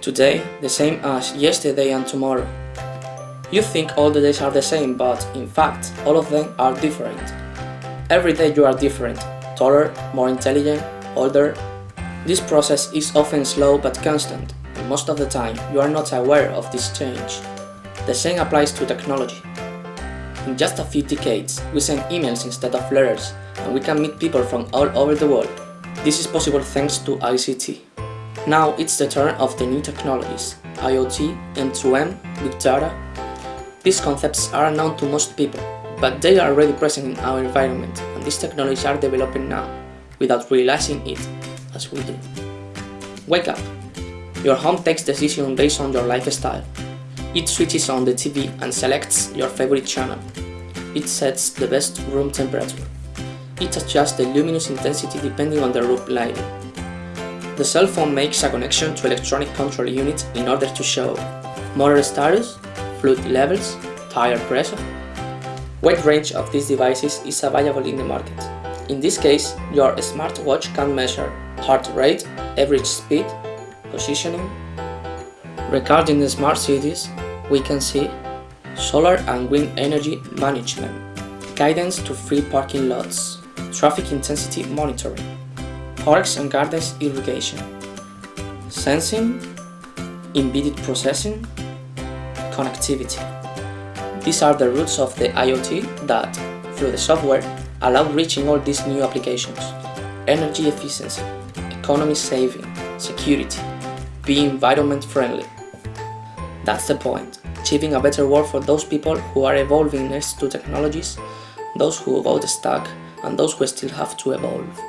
Today, the same as yesterday and tomorrow. You think all the days are the same, but in fact, all of them are different. Every day you are different, taller, more intelligent, older. This process is often slow but constant, and most of the time you are not aware of this change. The same applies to technology. In just a few decades, we send emails instead of letters, and we can meet people from all over the world. This is possible thanks to ICT. Now it's the turn of the new technologies, IoT, M2M, Big Data. These concepts are unknown to most people, but they are already present in our environment and these technologies are developing now, without realizing it, as we do. Wake up! Your home takes decisions based on your lifestyle. It switches on the TV and selects your favorite channel. It sets the best room temperature. It adjusts the luminous intensity depending on the room lighting. The cell phone makes a connection to electronic control units in order to show motor status, fluid levels, tire pressure. Wide range of these devices is available in the market. In this case, your smartwatch can measure heart rate, average speed, positioning. Regarding the smart cities, we can see solar and wind energy management, guidance to free parking lots, traffic intensity monitoring, parks and gardens irrigation, sensing, embedded processing, connectivity. These are the roots of the IoT that, through the software, allow reaching all these new applications. Energy efficiency, economy saving, security, be environment friendly. That's the point, achieving a better world for those people who are evolving next to technologies, those who got stuck, and those who still have to evolve.